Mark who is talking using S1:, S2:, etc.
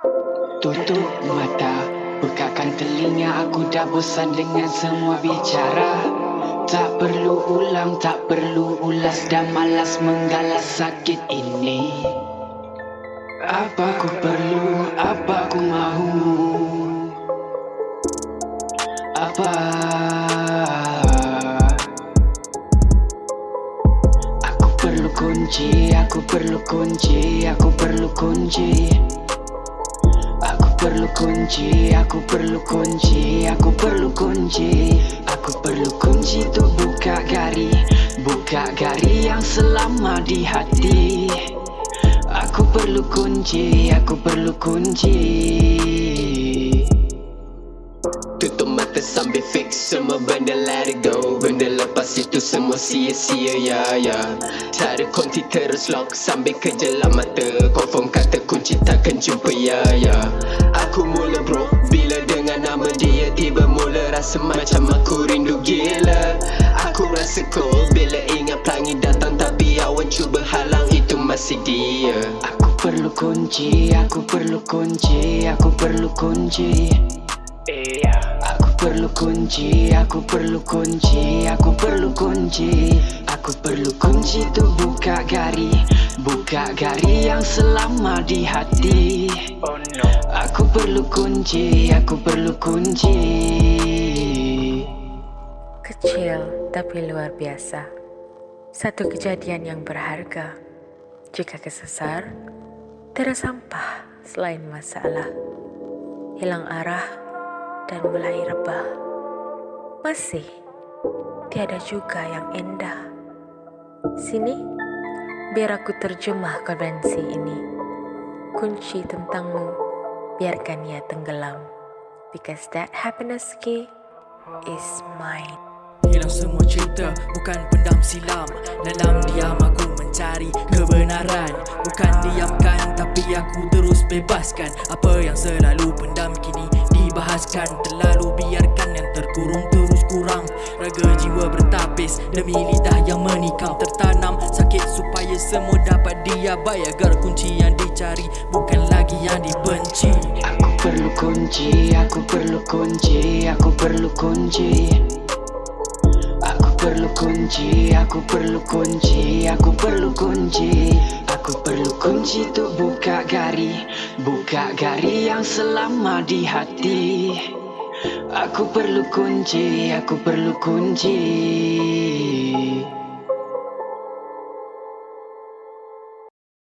S1: Tutup mata, bukakan telinga. Aku dah bosan dengan semua bicara. Tak perlu ulang, tak perlu ulas. Dah malas menggalas sakit ini. Apa ku perlu, apa ku mahu? Apa? Aku perlu kunci, aku perlu kunci Aku perlu kunci perlu kunci, aku perlu kunci, aku perlu kunci. Aku perlu kunci tu buka gari Buka gari yang selama di hati. Aku perlu kunci, aku perlu kunci
S2: Mata sambil fix semua benda let it go. Benda lepas itu semua sia-sia ya ya. Tak ada konti terus lock sambil kejelam mata Confirm kata kunci takkan jumpa ya ya. Aku mula bro bila dengan nama dia Tiba mula rasa macam aku rindu gila. Aku rasa cold bila ingat pelangi datang Tapi awan cuba halang itu masih dia.
S1: Aku perlu kunci, aku perlu kunci, aku perlu kunci perlu kunci, aku perlu kunci, aku perlu kunci. Aku perlu kunci tu buka gari Buka gari yang selama di hati.
S3: Oh no.
S1: Aku perlu kunci, aku perlu kunci.
S4: Kecil tapi luar biasa. Satu kejadian yang berharga. Jika kesesar Tiada sampah selain masalah. Hilang arah dan mulai rebah. Masih tiada juga yang indah. Sini, biar aku terjemah konvensi ini. Kunci tentangmu, biarkan ia tenggelam. Because that happiness key is mine.
S5: Hilang semua cerita, bukan pendam silam Dalam diam aku mencari kebenaran Bukan diamkan, tapi aku terus bebaskan Apa yang selalu pendam kini dibahaskan Terlalu biarkan yang terkurung terus kurang. Raga jiwa bertapis demi lidah yang menikam. Tertanam sakit supaya semua dapat diabai Agar kunci yang dicari bukan lagi yang dibenci.
S1: Aku perlu kunci, aku perlu kunci, aku perlu kunci perlu kunci, aku perlu kunci, aku perlu kunci. Aku perlu kunci tu buka gari Buka gari yang selama di hati. Aku perlu kunci, aku perlu kunci